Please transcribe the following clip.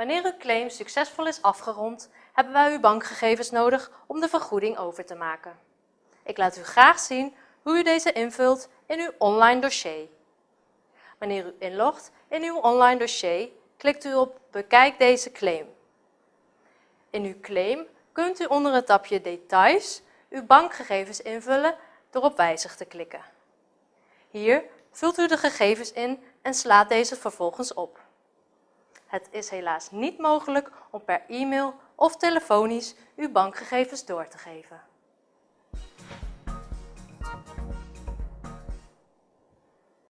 Wanneer uw claim succesvol is afgerond, hebben wij uw bankgegevens nodig om de vergoeding over te maken. Ik laat u graag zien hoe u deze invult in uw online dossier. Wanneer u inlogt in uw online dossier, klikt u op Bekijk deze claim. In uw claim kunt u onder het tapje Details uw bankgegevens invullen door op Wijzig te klikken. Hier vult u de gegevens in en slaat deze vervolgens op. Het is helaas niet mogelijk om per e-mail of telefonisch uw bankgegevens door te geven.